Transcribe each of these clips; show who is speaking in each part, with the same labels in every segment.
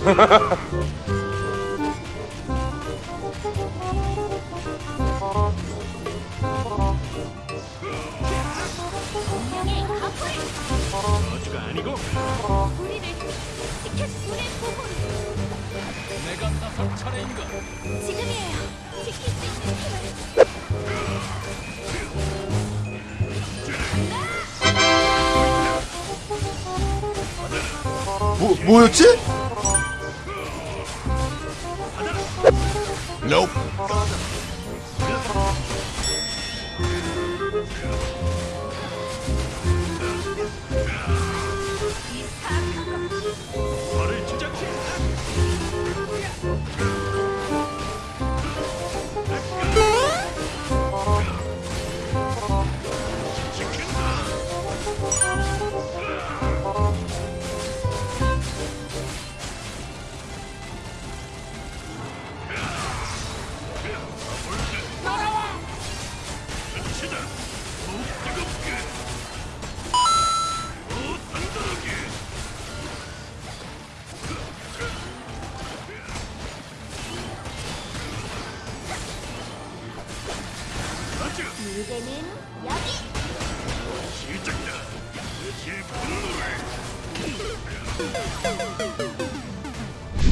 Speaker 1: 아니고 내가 나설 차례인가?
Speaker 2: 지금이에요. 지킬 수 있는 힘을.
Speaker 3: 뭐, 뭐였지? Nope.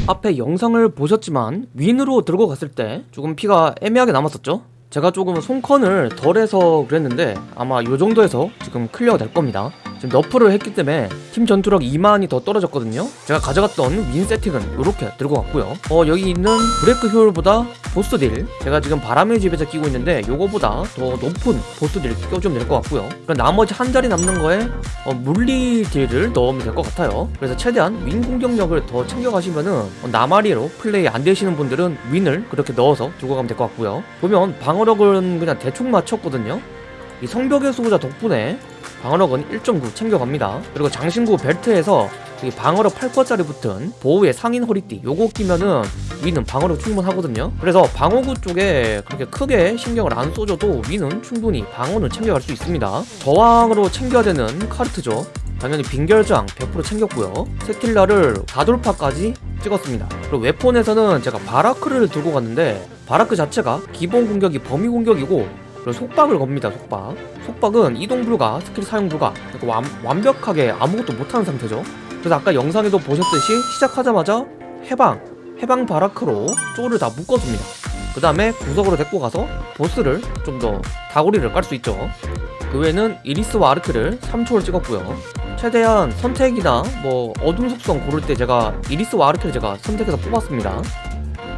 Speaker 4: 앞에 영상을 보셨지만 윈으로 들고 갔을 때 조금 피가 애매하게 남았었죠? 제가 조금 손컨을 덜 해서 그랬는데 아마 요 정도에서 지금 클리어가 될 겁니다 지금 nerf를 했기 때문에 팀 전투력 2만이 더 떨어졌거든요. 제가 가져갔던 윈 세팅은 이렇게 들고 갔고요. 어 여기 있는 브레이크 효율보다 보스 deal. 제가 지금 바람의 집에서 끼고 있는데 요거보다 더 높은 보스 deal 껴주면 될 것 같고요. 그럼 나머지 한 자리 남는 거에 어, 물리 deal을 넣으면 될 것 같아요. 그래서 최대한 윈 공격력을 더 챙겨가시면은 어, 나마리에로 플레이 안 되시는 분들은 윈을 그렇게 넣어서 들고 가면 될 것 같고요. 보면 방어력은 그냥 대충 맞췄거든요. 이 성벽의 수호자 덕분에 방어력은 1.9 챙겨갑니다. 그리고 장신구 벨트에서 이 방어력 8%짜리 붙은 보호의 상인 허리띠 요거 끼면은 위는 방어력 충분하거든요. 그래서 방어구 쪽에 그렇게 크게 신경을 안 써줘도 위는 충분히 방어는 챙겨갈 수 있습니다. 저항으로 챙겨야 되는 카르트죠. 당연히 빙결장 100% 챙겼고요. 세킬라를 4돌파까지 찍었습니다. 그리고 웨폰에서는 제가 바라크를 들고 갔는데 바라크 자체가 기본 공격이 범위 공격이고 그리고 속박을 겁니다 속박. 속박은 이동 불가 스킬 사용 불가. 그러니까 완, 완벽하게 아무것도 못하는 상태죠. 그래서 아까 영상에도 보셨듯이 시작하자마자 해방 해방 바라크로 쪼를 다 묶어줍니다. 그 다음에 구석으로 데리고 가서 보스를 좀 더 다구리를 깔 수 있죠. 그 외에는 이리스와 아르크를 3초를 찍었고요. 최대한 선택이나 뭐 어둠 속성 고를 때 제가 이리스와 아르크를 제가 선택해서 뽑았습니다.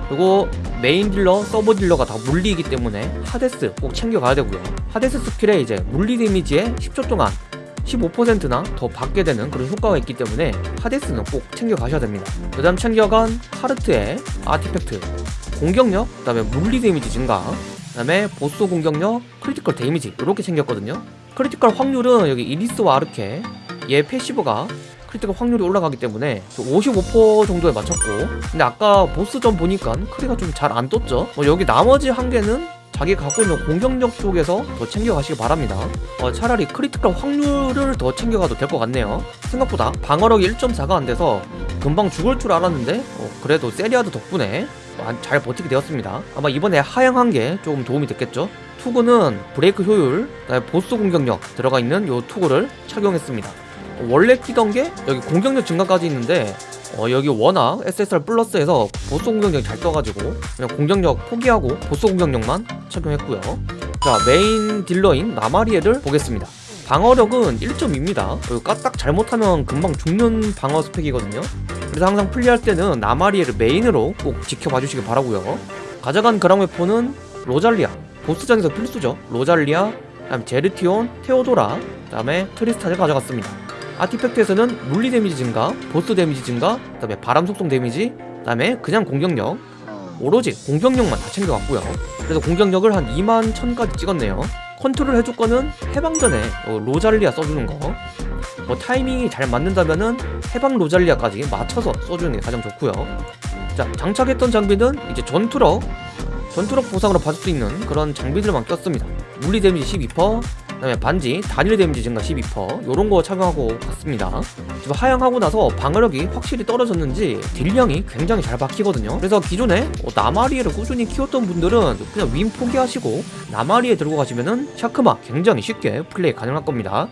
Speaker 4: 그리고 메인 딜러, 서브 딜러가 다 물리이기 때문에 하데스 꼭 챙겨가야 되고요. 하데스 skill에 이제 물리 damage에 10초 동안 15%나 더 받게 되는 그런 효과가 있기 때문에 하데스는 꼭 챙겨가셔야 됩니다. 그 다음 챙겨간 카르트의 artifact 공격력, 그 다음에 물리 damage 증가 그 다음에 보스 공격력, critical damage 이렇게 챙겼거든요. critical 확률은 여기 이리스와 아르케 얘 passive가 critical 확률이 올라가기 때문에 55% 정도에 맞췄고. 근데 아까 보스전 보니까 크리가 좀 잘 안 떴죠? 뭐 여기 나머지 한 개는 자기 갖고 있는 공격력 쪽에서 더 챙겨가시기 바랍니다. 어, 차라리 critical 확률을 더 챙겨가도 될 것 같네요. 생각보다 방어력이 1.4가 안 돼서 금방 죽을 줄 알았는데 어, 그래도 세리아드 덕분에 어, 잘 버티게 되었습니다. 아마 이번에 하향한 게 조금 도움이 됐겠죠? 투구는 브레이크 효율, 보스 공격력 들어가 있는 요 투구를 착용했습니다. 어, 원래 끼던 게 여기 공격력 증가까지 있는데 어, 여기 워낙 SSR 플러스에서 보스 공격력이 잘 떠가지고 그냥 공격력 포기하고 보스 공격력만 착용했고요. 자 메인 딜러인 나마리에를 보겠습니다. 방어력은 1.2입니다. 딱 잘못하면 금방 죽는 방어 스펙이거든요. 그래서 항상 플레이할 때는 나마리에를 메인으로 꼭 지켜봐 주시길 바라고요. 가져간 그랑 웨폰은 로잘리아 보스전에서 필수죠. 로잘리아 그다음 제르티온, 테오도라 그 다음에 트리스타를 가져갔습니다 artifact에서는 물리 damage 증가, 보스 damage 증가, 그 다음에 바람 속성 damage, 그 다음에 그냥 공격력 오로지 공격력만 다 챙겨갔고요 그래서 공격력을 한 2만 1000까지 찍었네요 컨트롤 해줄 거는 해방 전에 어, 로잘리아 써주는 거. 뭐 타이밍이 잘 맞는다면은 해방 로잘리아까지 맞춰서 써주는 게 가장 좋고요. 자 장착했던 장비는 이제 전투력, 전투력 보상으로 받을 수 있는 그런 장비들만 꼈습니다. 물리 damage 12%, 그 다음에 반지 단일 damage 증가 12% 요런 거 착용하고 갔습니다. 지금 하향하고 나서 방어력이 확실히 떨어졌는지 deal량이 굉장히 잘 박히거든요. 그래서 기존에 어, 나마리에를 꾸준히 키웠던 분들은 그냥 윈 포기하시고 나마리에 들고 가시면은 샤크마 굉장히 쉽게 플레이 가능할 겁니다.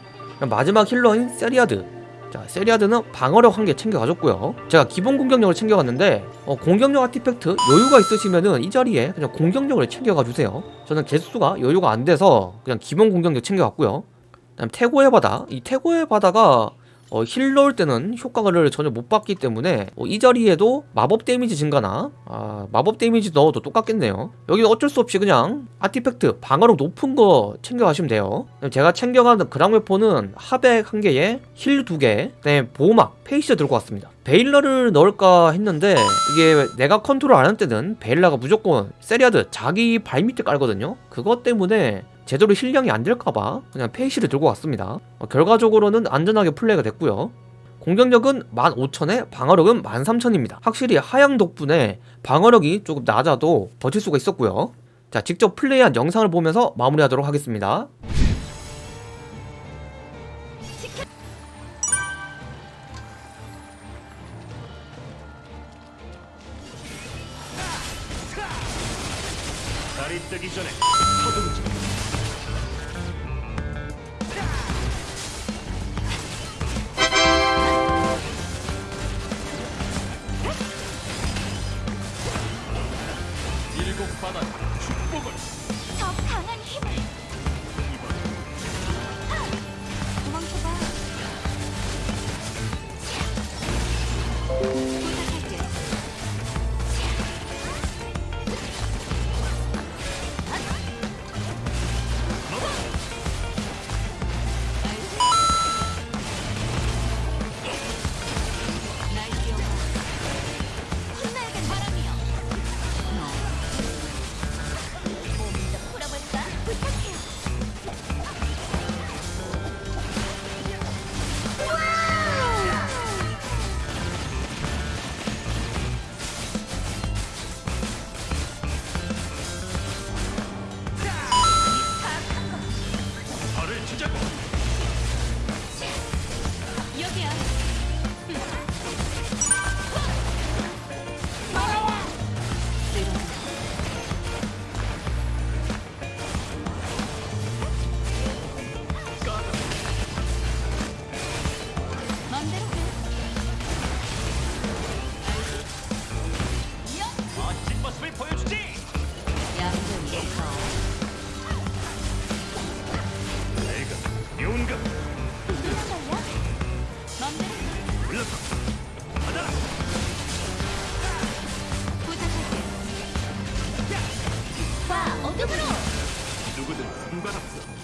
Speaker 4: 마지막 healer인 세리아드. 자, 세리아드는 방어력 한 개 챙겨가졌고요. 제가 기본 공격력을 챙겨갔는데 어, 공격력 artifact 여유가 있으시면은 이 자리에 그냥 공격력을 챙겨가 주세요. 저는 개수가 여유가 안 돼서 그냥 기본 공격력 챙겨갔고요. 그다음 태고의 바다. 이 태고의 바다가 어, heal 넣을 때는 효과를 전혀 못 받기 때문에 어, 이 자리에도 마법 damage 증가나 아, 마법 damage 넣어도 똑같겠네요. 여기 어쩔 수 없이 그냥 artifact 방어력 높은 거 챙겨가시면 돼요. 제가 챙겨가는 그랑웨폰은 하백 한 개에 heal 두 개, 그다음에 보호막, 페이시 들고 왔습니다. 베일러를 넣을까 했는데 이게 내가 컨트롤 안 할 때는 베일러가 무조건 세리아드 자기 발 밑에 깔거든요. 그것 때문에 제대로 heal량이 안 될까봐 그냥 페이시를 들고 왔습니다. 어, 결과적으로는 안전하게 플레이가 됐고요. 공격력은 15,000에 방어력은 13,000입니다. 확실히 하향 덕분에 방어력이 조금 낮아도 버틸 수가 있었고요. 자, 직접 플레이한 영상을 보면서 마무리하도록 하겠습니다.
Speaker 1: 달이 뜨기 전에 서두르지 Bye. 이쪽으로! 누구든 상관없어.